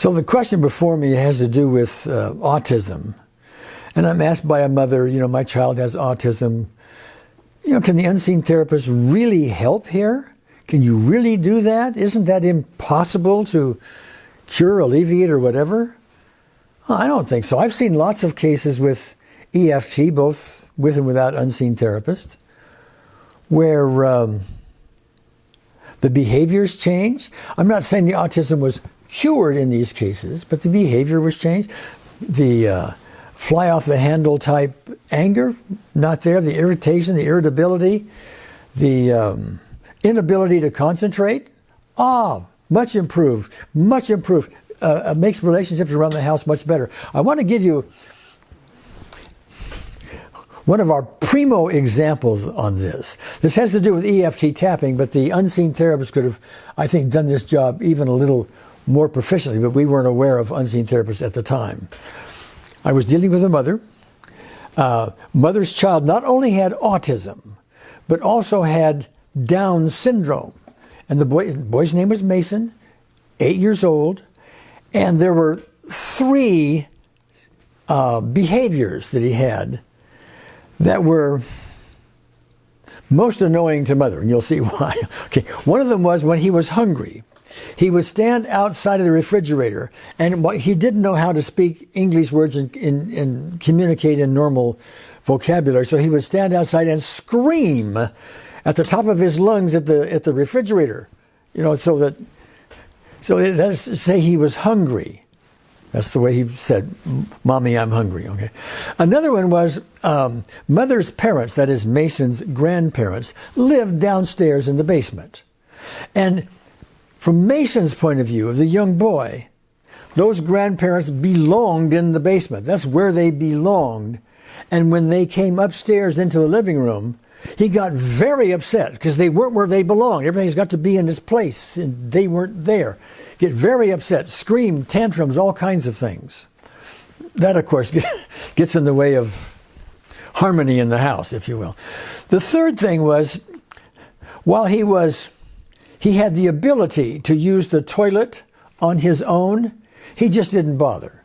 So the question before me has to do with uh, autism. And I'm asked by a mother, you know, my child has autism. You know, can the unseen therapist really help here? Can you really do that? Isn't that impossible to cure, alleviate, or whatever? Well, I don't think so. I've seen lots of cases with EFT, both with and without unseen therapist, where um, the behaviors change. I'm not saying the autism was cured in these cases, but the behavior was changed. The uh, fly off the handle type anger, not there. The irritation, the irritability, the um, inability to concentrate, ah, much improved, much improved. Uh, makes relationships around the house much better. I want to give you one of our primo examples on this. This has to do with EFT tapping, but the unseen therapist could have, I think, done this job even a little more proficiently, but we weren't aware of unseen therapists at the time. I was dealing with a mother. Uh, mother's child not only had autism, but also had Down syndrome. And the boy, boy's name was Mason, eight years old, and there were three uh, behaviors that he had that were most annoying to mother, and you'll see why. okay, one of them was when he was hungry. He would stand outside of the refrigerator, and he didn't know how to speak English words and, and, and communicate in normal vocabulary. So he would stand outside and scream at the top of his lungs at the at the refrigerator, you know, so that so that's to say he was hungry. That's the way he said, "Mommy, I'm hungry." Okay. Another one was um, mother's parents, that is Mason's grandparents, lived downstairs in the basement, and from Mason's point of view, of the young boy, those grandparents belonged in the basement. That's where they belonged. And when they came upstairs into the living room, he got very upset because they weren't where they belonged. Everything's got to be in its place, and they weren't there. Get very upset, scream, tantrums, all kinds of things. That, of course, gets in the way of harmony in the house, if you will. The third thing was, while he was he had the ability to use the toilet on his own. He just didn't bother.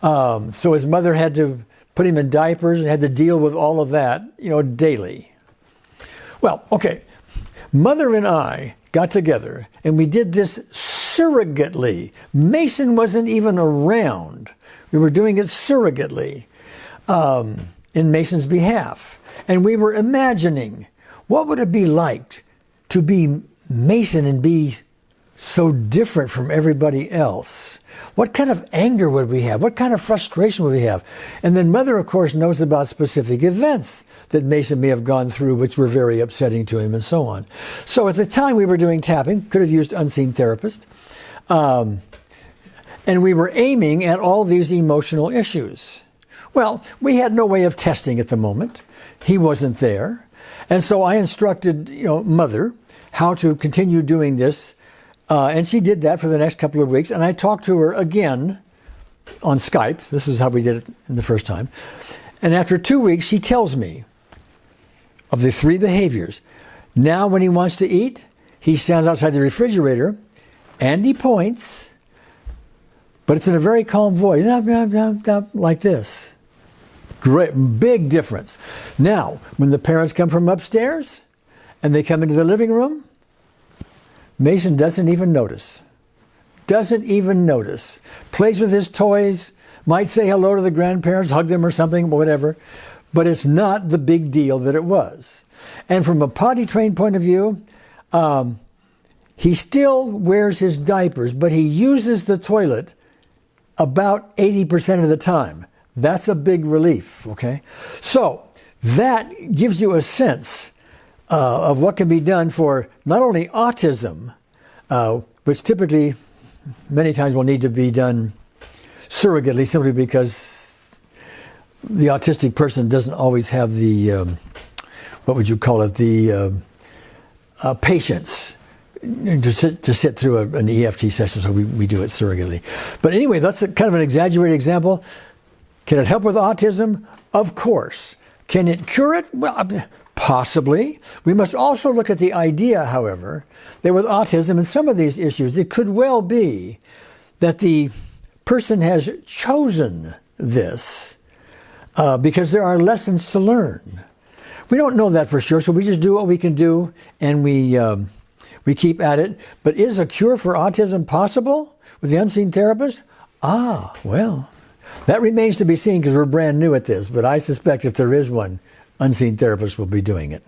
Um, so his mother had to put him in diapers and had to deal with all of that, you know, daily. Well, okay. Mother and I got together and we did this surrogately. Mason wasn't even around. We were doing it surrogately um, in Mason's behalf. And we were imagining what would it be like to be Mason and be so different from everybody else? What kind of anger would we have? What kind of frustration would we have? And then Mother, of course, knows about specific events that Mason may have gone through, which were very upsetting to him, and so on. So at the time we were doing tapping, could have used unseen therapist. Um, and we were aiming at all these emotional issues. Well, we had no way of testing at the moment. He wasn't there. And so I instructed, you know, Mother how to continue doing this. Uh, and she did that for the next couple of weeks. And I talked to her again on Skype. This is how we did it the first time. And after two weeks, she tells me of the three behaviors. Now, when he wants to eat, he stands outside the refrigerator and he points, but it's in a very calm voice, like this. Great, big difference. Now, when the parents come from upstairs, and they come into the living room, Mason doesn't even notice. Doesn't even notice. Plays with his toys, might say hello to the grandparents, hug them or something, whatever, but it's not the big deal that it was. And from a potty trained point of view, um, he still wears his diapers, but he uses the toilet about 80% of the time. That's a big relief, okay? So that gives you a sense uh, of what can be done for not only autism, uh, which typically many times will need to be done surrogately simply because the autistic person doesn't always have the, um, what would you call it, the uh, uh patience to sit, to sit through a, an EFT session, so we, we do it surrogately. But anyway, that's a, kind of an exaggerated example. Can it help with autism? Of course. Can it cure it? Well, Possibly. We must also look at the idea, however, that with autism and some of these issues, it could well be that the person has chosen this uh, because there are lessons to learn. We don't know that for sure, so we just do what we can do and we, um, we keep at it. But is a cure for autism possible with the unseen therapist? Ah, well, that remains to be seen because we're brand new at this, but I suspect if there is one, unseen therapists will be doing it.